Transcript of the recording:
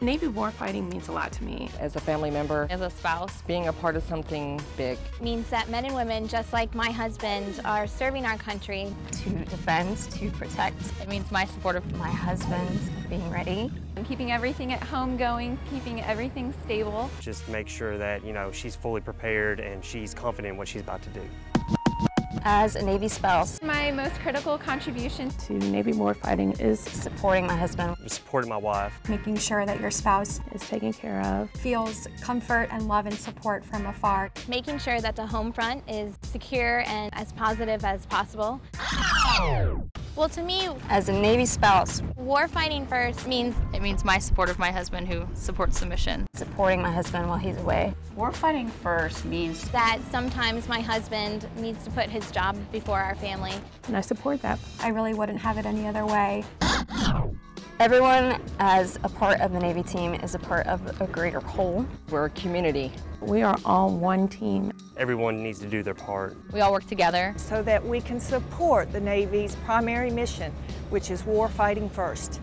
Navy warfighting means a lot to me. As a family member, As a spouse, being a part of something big. means that men and women, just like my husband, are serving our country. to defend, to protect it means my support of my husband, being ready. keeping everything at home going, keeping everything stable. Just make sure that, you know, she's fully prepared and she's confident in what she's about to do. As a Navy spouse, My most critical contribution To Navy warfighting is, supporting my husband, Supporting my wife. making sure that your spouse is taken care of. feels comfort and love and support from afar. Making sure that the home front is secure and as positive as possible. Well, to me, as a Navy spouse, war fighting first means it means my support of my husband who supports the mission. supporting my husband while he's away. War fighting first means that sometimes my husband needs to put his job before our family. And I support that. I really wouldn't have it any other way. Everyone as a part of the Navy team is a part of a greater whole. We're a community. We are all one team. Everyone needs to do their part. We all work together. So that we can support the Navy's primary mission, which is war fighting first.